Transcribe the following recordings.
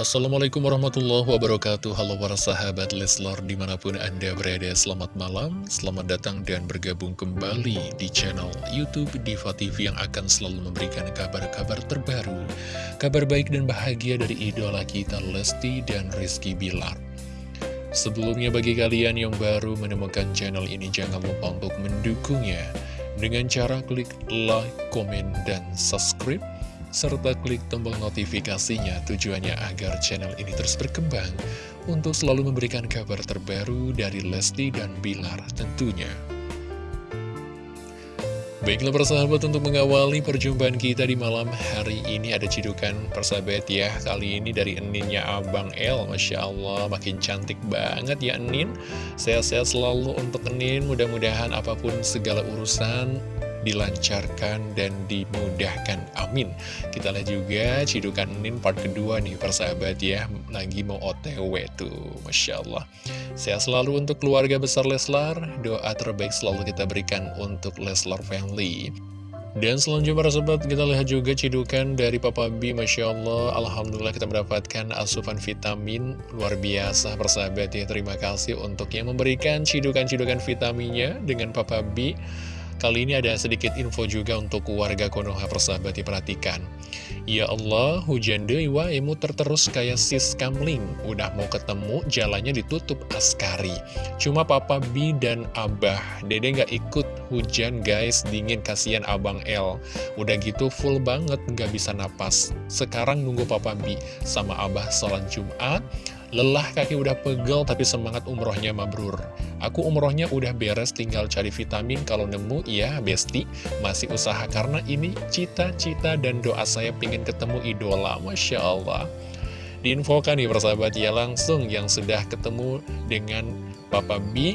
Assalamualaikum warahmatullahi wabarakatuh. Halo para sahabat Leslar di mana pun anda berada Selamat malam, selamat datang dan bergabung kembali di channel Youtube Diva TV Yang akan selalu memberikan kabar-kabar terbaru Kabar baik dan bahagia dari idola kita Lesti dan Rizky Bilar. Sebelumnya bagi kalian yang baru menemukan channel ini Jangan lupa untuk mendukungnya. Dengan cara klik like, komen, dan subscribe serta klik tombol notifikasinya tujuannya agar channel ini terus berkembang untuk selalu memberikan kabar terbaru dari Lesti dan Bilar tentunya. Baiklah persahabat untuk mengawali perjumpaan kita di malam hari ini ada cidukan persahabat ya Kali ini dari Eninnya Abang El Masya Allah makin cantik banget ya Enin Sehat-sehat selalu untuk Enin mudah-mudahan apa pun segala urusan dilancarkan dan dimudahkan. Amin. Kita lihat juga Cidukan Nin part kedua nih persahabat ya. Lagi mau otw tuh. Masya Allah. Sehat selalu untuk keluarga besar Leslar. Doa terbaik selalu kita berikan untuk Leslar family. Dan selanjutnya para sobat kita lihat juga cidukan dari Papa B Masya Allah Alhamdulillah kita mendapatkan asupan vitamin luar biasa persahabat ya Terima kasih untuk yang memberikan cidukan-cidukan vitaminnya dengan Papa B Kali ini ada sedikit info juga untuk warga Konoha persahabat diperhatikan. Ya Allah, hujan deui emu terterus kayak sis kamling. Udah mau ketemu, jalannya ditutup askari. Cuma Papa B dan Abah. Dede nggak ikut hujan guys, dingin kasihan Abang L. Udah gitu full banget, nggak bisa napas. Sekarang nunggu Papa B sama Abah sholat Jumat. Lelah kaki udah pegel tapi semangat umrohnya mabrur. Aku umrohnya udah beres tinggal cari vitamin kalau nemu ya besti. Masih usaha karena ini cita-cita dan doa saya pingin ketemu idola. Masya Allah. Diinfokan nih persahabat ya langsung yang sudah ketemu dengan Papa B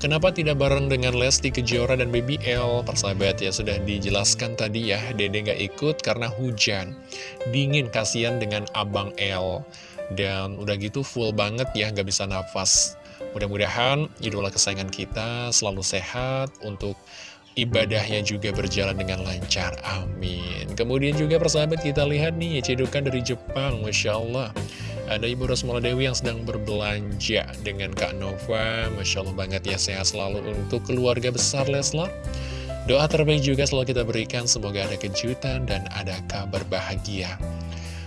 Kenapa tidak bareng dengan Lesti Kejora dan Baby L? Persahabat ya sudah dijelaskan tadi ya Dede nggak ikut karena hujan Dingin kasihan dengan Abang L dan udah gitu full banget ya, nggak bisa nafas. Mudah-mudahan idola kesayangan kita selalu sehat untuk ibadahnya juga berjalan dengan lancar. Amin. Kemudian juga persahabat kita lihat nih, cedukan dari Jepang, Masya Allah. Ada Ibu Rosmala Dewi yang sedang berbelanja dengan Kak Nova. Masya Allah banget ya, sehat selalu untuk keluarga besar Leslar. Doa terbaik juga selalu kita berikan, semoga ada kejutan dan ada kabar bahagia.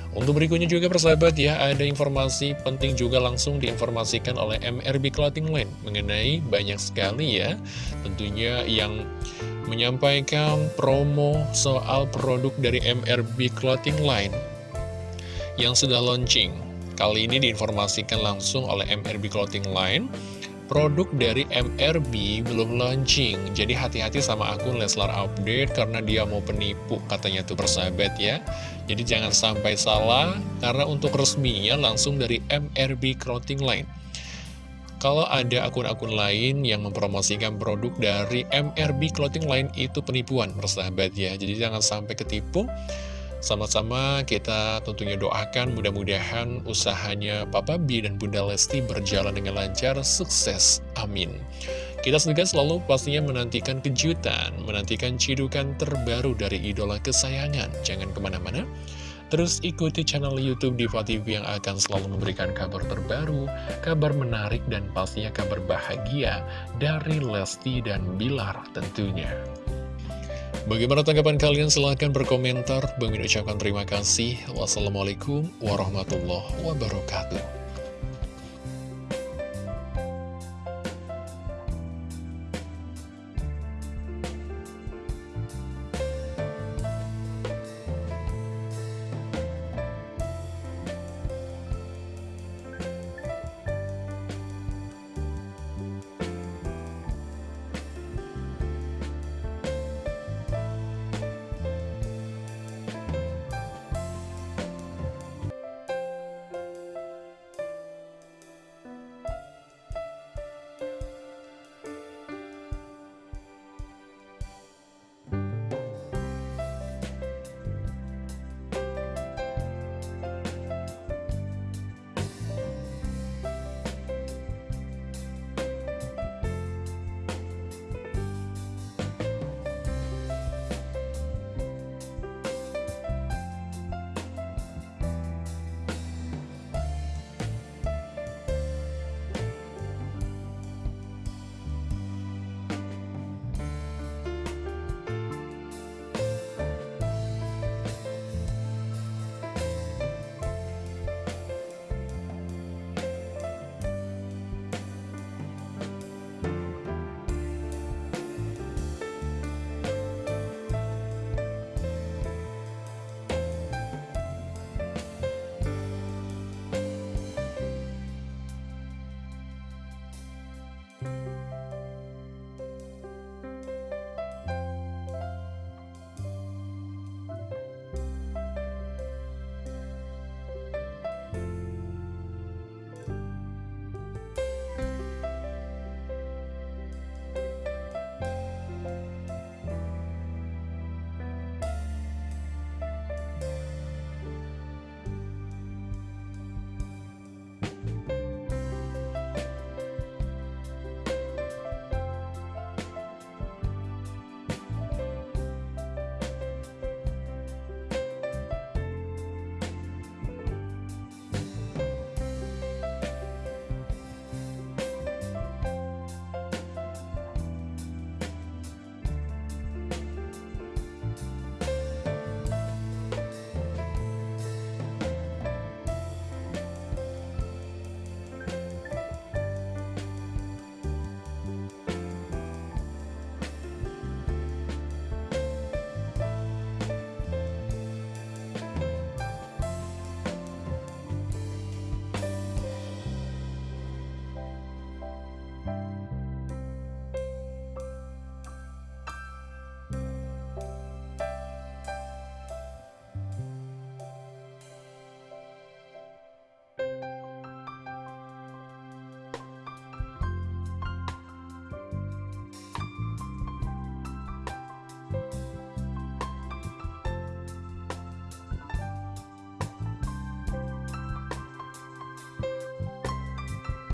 Untuk berikutnya juga persahabat ya, ada informasi penting juga langsung diinformasikan oleh MRB Clothing Line mengenai banyak sekali ya, tentunya yang menyampaikan promo soal produk dari MRB Clothing Line yang sudah launching. Kali ini diinformasikan langsung oleh MRB Clothing Line produk dari MRB belum launching. Jadi hati-hati sama akun Leslar Update karena dia mau penipu katanya tuh persahabat ya. Jadi jangan sampai salah karena untuk resminya langsung dari MRB Clothing Line. Kalau ada akun-akun lain yang mempromosikan produk dari MRB Clothing Line itu penipuan persahabat ya. Jadi jangan sampai ketipu sama-sama kita tentunya doakan mudah-mudahan usahanya Papa B dan Bunda Lesti berjalan dengan lancar, sukses. Amin. Kita juga selalu pastinya menantikan kejutan, menantikan cidukan terbaru dari idola kesayangan. Jangan ke mana-mana. Terus ikuti channel Youtube Diva TV yang akan selalu memberikan kabar terbaru, kabar menarik, dan pastinya kabar bahagia dari Lesti dan Bilar tentunya. Bagaimana tanggapan kalian? Silahkan berkomentar. Bang ucapkan terima kasih. Wassalamualaikum warahmatullahi wabarakatuh.